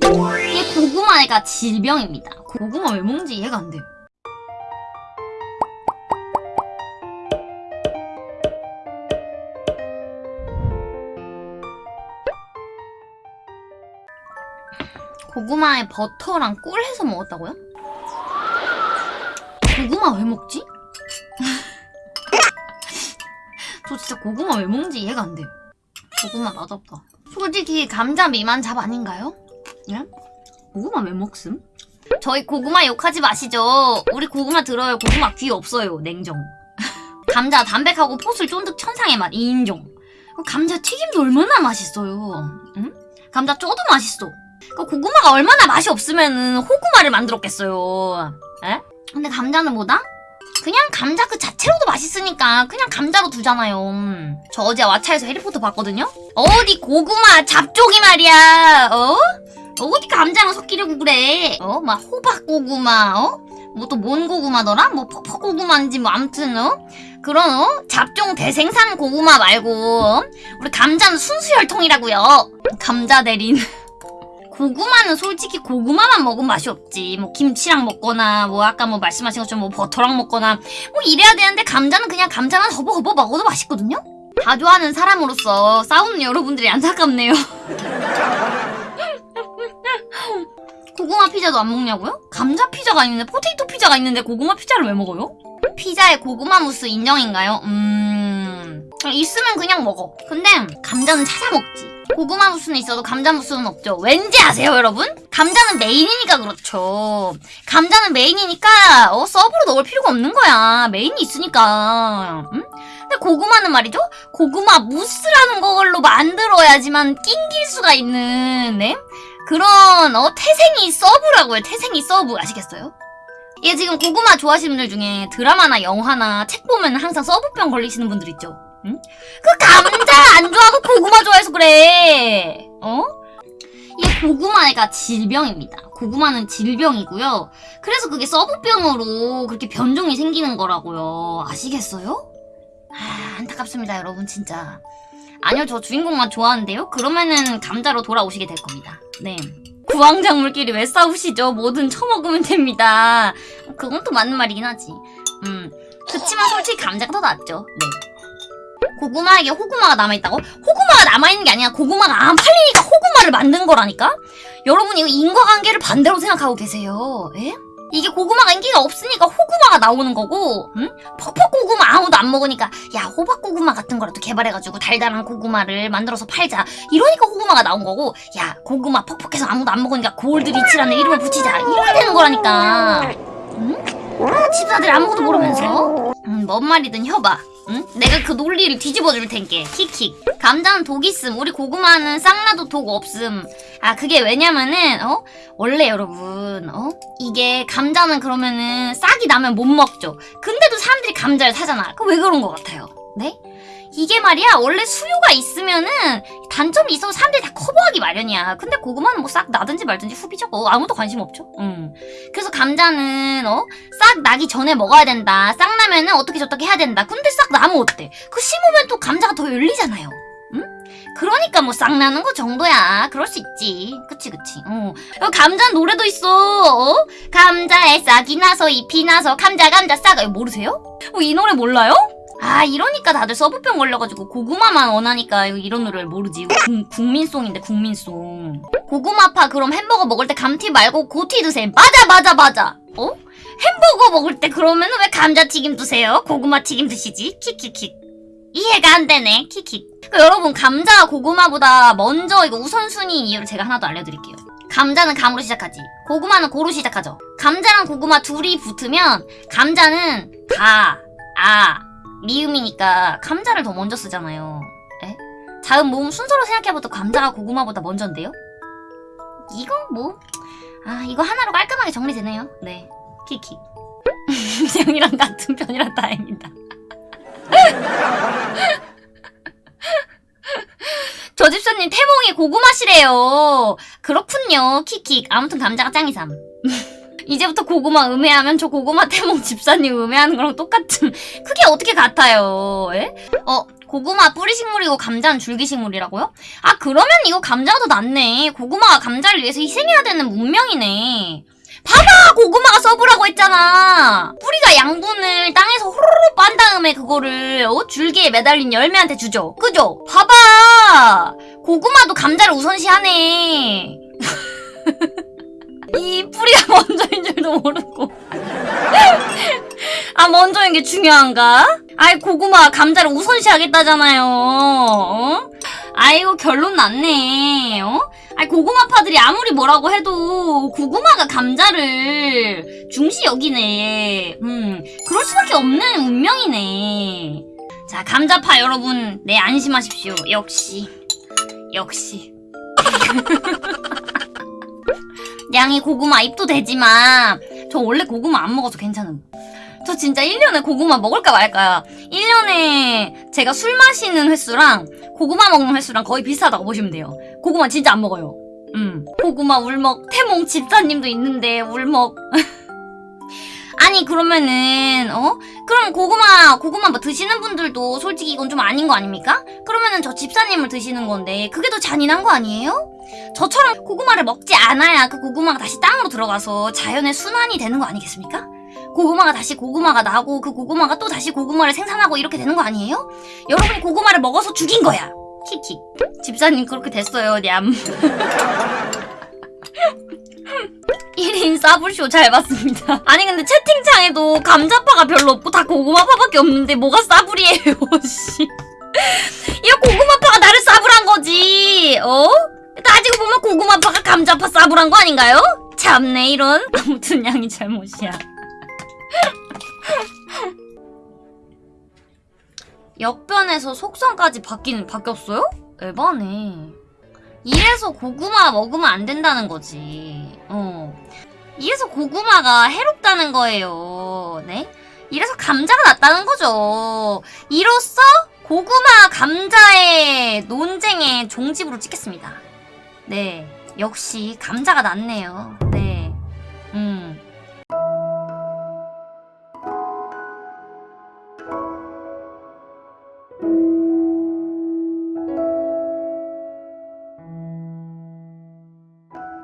이게 고구마가 질병입니다. 고구마 왜 먹는지 이해가 안 돼요. 고구마에 버터랑 꿀 해서 먹었다고요? 고구마 왜 먹지? 저 진짜 고구마 왜 먹는지 이해가 안 돼요. 고구마 맛없다. 솔직히 감자 미만 잡 아닌가요? 예? 고구마 왜 먹음? 저희 고구마 욕하지 마시죠. 우리 고구마 들어요. 고구마 귀 없어요. 냉정. 감자 담백하고 포슬 쫀득 천상의 맛 인정. 감자 튀김도 얼마나 맛있어요. 응? 감자 쪼도 맛있어. 그 고구마가 얼마나 맛이 없으면은 호구마를 만들었겠어요. 에? 근데 감자는 뭐다? 그냥 감자 그 자체로도 맛있으니까 그냥 감자로 두잖아요. 음. 저 어제 왓챠에서 해리포터 봤거든요? 어디 고구마 잡종이 말이야. 어? 어디 감자랑 섞이려고 그래? 어? 막 호박 고구마, 어? 뭐 또 뭔 고구마더라? 뭐 퍼퍼 고구마인지 뭐 암튼 어? 그런 어? 잡종 대생산 고구마 말고 어? 우리 감자는 순수혈통이라고요. 감자 대린. 고구마는 솔직히 고구마만 먹으면 맛이 없지. 뭐 김치랑 먹거나 뭐 아까 뭐 말씀하신 것처럼 뭐 버터랑 먹거나 뭐 이래야 되는데 감자는 그냥 감자만 허버허버 먹어도 맛있거든요. 다 좋아하는 사람으로서 싸우는 여러분들이 안타깝네요. 피자도 안 먹냐고요? 감자 피자가 있는데 potato 피자가 있는데 고구마 피자를 왜 먹어요? 피자에 고구마 무스 인정인가요? 음... 있으면 그냥 먹어. 근데 감자는 찾아 먹지. 고구마 무스는 있어도 감자 무스는 없죠. 왠지 아세요, 여러분? 감자는 메인이니까 그렇죠. 감자는 메인이니까 어, 서브로 넣을 필요가 없는 거야. 메인이 있으니까. 응? 근데 고구마는 말이죠? 고구마 무스라는 걸로 만들어야지만 낑길 수가 있는 네? 그런 어 태생이 서브라고요. 태생이 서브 아시겠어요? 이게 지금 고구마 좋아하시는 분들 중에 드라마나 영화나 책 보면 항상 서브병 걸리시는 분들 있죠. 응? 그 감자 안 좋아하고 고구마 좋아해서 그래. 어? 이게 고구마가 질병입니다. 고구마는 질병이고요. 그래서 그게 서브병으로 그렇게 변종이 생기는 거라고요. 아시겠어요? 아, 안타깝습니다, 여러분, 진짜. 아니요, 저 주인공만 좋아하는데요? 그러면은 감자로 돌아오시게 될 겁니다. 네. 구황작물끼리 왜 싸우시죠? 뭐든 처먹으면 됩니다. 그건 또 맞는 말이긴 하지. 음. 그치만 솔직히 감자가 더 낫죠. 네. 고구마에게 호구마가 남아있다고? 호구마가 남아있는 게 아니라 고구마가 안 팔리니까 호구마를 만든 거라니까? 여러분 이거 인과관계를 반대로 생각하고 계세요. 예? 이게 고구마가 인기가 없으니까 호구마가 나오는 거고 응? 퍼퍼 고구마 아무도 안 먹으니까 야 호박 고구마 같은 거라도 개발해가지고 달달한 고구마를 만들어서 팔자. 이러니까 호구마가 나온 거고 야 고구마 퍽퍽해서 아무도 안 먹으니까 골드리치라는 이름을 붙이자. 이렇게 되는 거라니까. 응? 아, 집사들 아무것도 모르면서? 음, 뭔 말이든 해봐 응? 내가 그 논리를 뒤집어 줄 텐게. 킥킥. 감자는 독 있음. 우리 고구마는 쌍나도 독 없음. 아 그게 왜냐면은 어? 원래 여러분 어? 이게 감자는 그러면은 싹이 나면 못 먹죠. 근데도 사람들이 감자를 사잖아. 그 왜 그런 것 같아요? 네 이게 말이야 원래 수요가 있으면은 단점이 있어서 사람들이 다 커버하기 마련이야 근데 고구마는 뭐 싹 나든지 말든지 후비죠 어, 아무도 관심 없죠 음. 그래서 감자는 어 싹 나기 전에 먹어야 된다. 싹 나면은 어떻게 저떻게 해야 된다. 근데 싹 나면 어때? 그 심으면 또 감자가 더 열리잖아요. 응? 그러니까 뭐 싹 나는 거 정도야. 그럴 수 있지. 그치 그치. 어. 어, 감자 노래도 있어. 어? 감자에 싹이 나서 잎이 나서 감자 감자 싹. 이거 모르세요? 어, 이 노래 몰라요? 아 이러니까 다들 서브병 걸려가지고 고구마만 원하니까 이런 노래를 모르지. 국, 국민송인데 국민송. 고구마파 그럼 햄버거 먹을 때 감튀 말고 고튀 드세요. 맞아 맞아 맞아. 어? 햄버거 먹을 때 그러면 왜 감자튀김 드세요? 고구마튀김 드시지? 킥킥킥. 이해가 안 되네. 킥킥. 그 여러분 감자와 고구마보다 먼저 이거 우선순위인 이유를 제가 하나 더 알려드릴게요. 감자는 감으로 시작하지. 고구마는 고로 시작하죠. 감자랑 고구마 둘이 붙으면 감자는 가, 아, 미음이니까 감자를 더 먼저 쓰잖아요. 에? 자음 모음 순서로 생각해봐도 감자가 고구마보다 먼저인데요? 이건 뭐... 아 이거 하나로 깔끔하게 정리되네요. 네. 키키. 형이랑 같은 편이라 다행이다. 저 집사님 태몽이 고구마시래요. 그렇군요 킥킥 아무튼 감자가 짱이삼 이제부터 고구마 음해하면 저 고구마 태몽 집사님 음해하는 거랑 똑같은 그게 어떻게 같아요 에? 어 고구마 뿌리식물이고 감자는 줄기식물이라고요? 아 그러면 이거 감자가 더 낫네. 고구마가 감자를 위해서 희생해야 되는 문명이네. 봐봐 고구마가 서브라고 했잖아. 뿌리가 양분을 땅에서 호로로 빤 다음에 그거를 어? 줄기에 매달린 열매한테 주죠. 그죠? 봐봐 고구마도 감자를 우선시하네. 이 뿌리가 먼저인 줄도 모르고. 아, 먼저인 게 중요한가? 아이, 고구마 감자를 우선시 하겠다잖아요. 어? 아이고, 결론 났네. 어? 아이, 고구마파들이 아무리 뭐라고 해도 고구마가 감자를 중시 여기네. 음, 그럴 수밖에 없는 운명이네. 자, 감자파 여러분, 네, 안심하십시오. 역시. 역시. 양이 고구마 입도 되지만 저 원래 고구마 안 먹어서 괜찮음. 저 진짜 1년에 고구마 먹을까 말까요. 1년에 제가 술 마시는 횟수랑 고구마 먹는 횟수랑 거의 비슷하다고 보시면 돼요. 고구마 진짜 안 먹어요. 음. 고구마 울먹 태몽 집사님도 있는데 울먹. 아니 그러면은 어? 그럼 고구마 고구마 뭐 드시는 분들도 솔직히 이건 좀 아닌 거 아닙니까? 그러면은 저 집사님을 드시는 건데 그게 더 잔인한 거 아니에요? 저처럼 고구마를 먹지 않아야 그 고구마가 다시 땅으로 들어가서 자연의 순환이 되는 거 아니겠습니까? 고구마가 다시 고구마가 나고 그 고구마가 또 다시 고구마를 생산하고 이렇게 되는 거 아니에요? 여러분이 고구마를 먹어서 죽인 거야. 킥킥. 집사님 그렇게 됐어요, 냠. 1인 싸불쇼 잘 봤습니다. 아니 근데 채팅창에도 감자파가 별로 없고 다 고구마파밖에 없는데 뭐가 싸불이에요, 씨. 이거 고구마파가 나를 싸불한 거지, 어? 따지고 보면 고구마파가 감자파 싸불한 거 아닌가요? 참네 이런 아무튼 양이 잘못이야 역변에서 속성까지 바뀌는 바뀌었어요? 에바네 이래서 고구마 먹으면 안 된다는 거지 어 이래서 고구마가 해롭다는 거예요. 네? 이래서 감자가 낫다는 거죠. 이로써 고구마 감자의 논쟁의 종집으로 찍겠습니다. 네, 역시 감자가 낫네요.